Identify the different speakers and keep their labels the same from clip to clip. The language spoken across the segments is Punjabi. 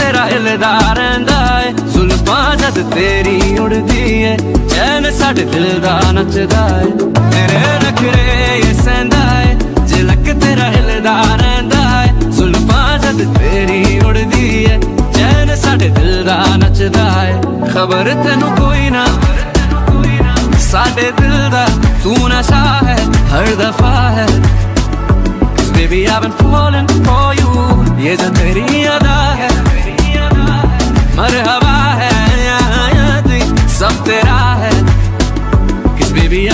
Speaker 1: ਸੈਂਦਾ ਏ ਝਲਕ ਤੇਰਾ ਹਿਲਦਾ ਰਹਿੰਦਾ ਏ। ਜ਼ੁਲਫਾਂ ਜਦ ਤੇਰੀ ਉੜਦੀ ਏ, ਚੈਨ ਸਾਡੇ ਦਿਲ ਦਾ ਨੱਚਦਾ ਏ। ਤੇਰੇ ਨਖਰੇ ਇਹ ਸੈਂਦਾ ਏ ਝਲਕ ਤੇਰਾ ਹਿਲਦਾ ਰਹਿੰਦਾ ਏ। ਜ਼ੁਲਫਾਂ ਜਦ ਤੇਰੀ ਉੜਦੀ ਏ, ਚੈਨ ਸਾਡੇ ਦਿਲ ਦਾ ਨੱਚਦਾ ਏ। ਖਬਰ ਤੈਨੂੰ ਕੋਈ ਨਾ, ਸਾਡੇ ਦਿਲ ਦਾ ਤੂੰ ਨਸ਼ਾ ਹੈ ਹਰ ਦਫਾ ਹੈ। Cause baby, I've been falling for you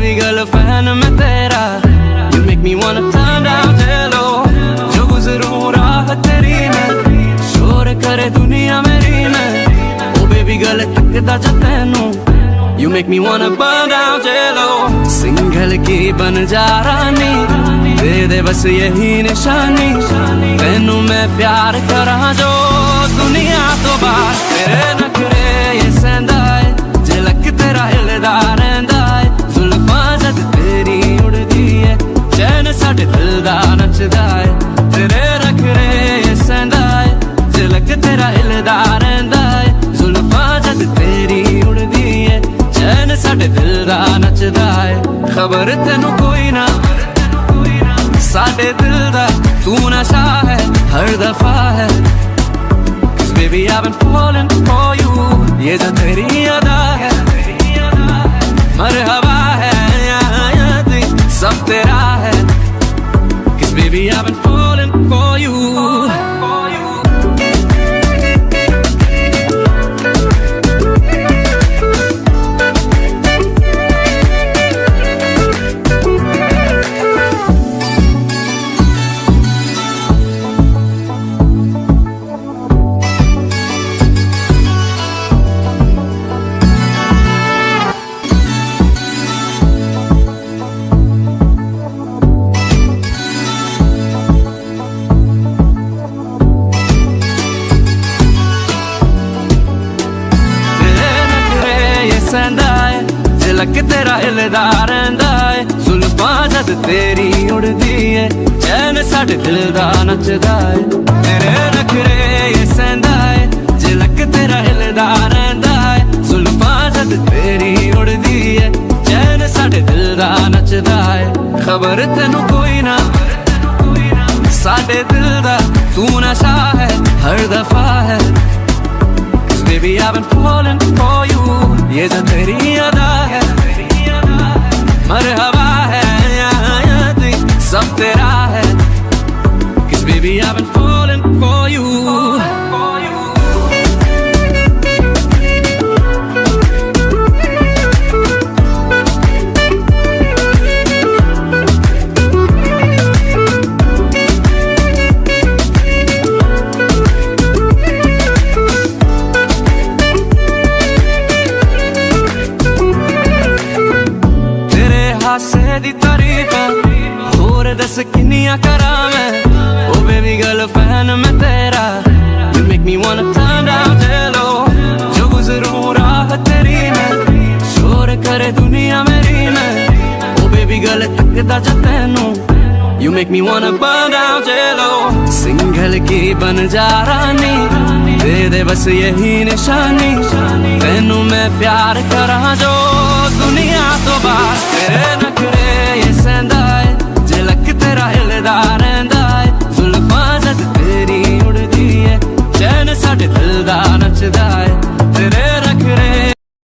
Speaker 1: Baby girl, a fan मैं तेरा You make me wanna turn down hello जो गुजरूं राह तेरी मैं शोर करे दुनिया मेरी मैं ओ बेबी गर्ल टकदा जा तैनू You make me wanna burn down jello single की बन जा रानी दे दे बस यही निशानी तैनू मैं प्यार करा जो दुनिया तो बाहर तेरे न ਸਾਡੇ ਦਿਲ ਦਾ ਨੱਚਦਾ ਏ ਖਬਰ ਤੈਨੂੰ ਕੋਈ ਨਾ ਸਾਡੇ ਦਿਲ ਦਾ ਤੂੰ ਨਸ਼ਾ ਹੈ ਹਰ ਦਫਾ ਹੈ Cause baby I've been falling for you ये जो तेरी अदा है मरहबा है याद सब तेरा है Cause baby I've been ਸੈਂਦਾ ਏ ਝਲਕ ਤੇਰਾ ਹਿਲਦਾ ਰਹਿੰਦਾ ਏ ਜ਼ੁਲਫਾਂ ਜਦ ਤੇਰੀ ਉੜਦੀ ਏ, ਚੈਨ ਸਾਡੇ ਦਿਲ ਦਾ ਨੱਚਦਾ ਏ। ਤੇਰੇ ਨਖਰੇ ਇਹ ਸੈਂਦਾ ਏ ਝਲਕ ਤੇਰਾ ਹਿਲਦਾ ਰਹਿੰਦਾ ਏ ਜ਼ੁਲਫਾਂ ਜਦ ਤੇਰੀ ਉੜਦੀ ਏ, ਚੈਨ ਸਾਡੇ ਦਿਲ ਦਾ ਨੱਚਦਾ ਏ। ਖਬਰ ਤੈਨੂੰ ਕੋਈ ਨਾ ਸਾਡੇ ਦਿਲ ਦਾ ਤੂੰ ਨਸ਼ਾ ਹੈ ਹਰ ਦਫਾ ਹੈ। Cause baby, I've been falling for you. ये जो तेरी अदा है मरहबा ਦੀ ਤਾਰੀਫ ਹੋਰ ਦੱਸ ਕਿੰਨੀਆਂ ਕਰਾਂ ਮੈਂ ਓ ਬੇਬੀ ਗਰਲ ਫੈਨ ਮੈਂ ਤੇਰਾ you make me wanna turn down hello ਜੋ ਗੁਜ਼ਰੂ ਰਾਹ ਤੇਰੀ ਮੈਂ ਸ਼ੋਰ ਕਰੇ ਦੁਨੀਆ ਮੇਰੀ ਮੈਂ ਓ ਬੇਬੀ ਗਰਲ ਤੱਕਦਾ ਜਾ ਤੈਨੂੰ You make me wanna burn down जेलो single की बन जा रानी दे दे बस यही निशानी तेनू मैं प्यार करा जो दुनिया yes and I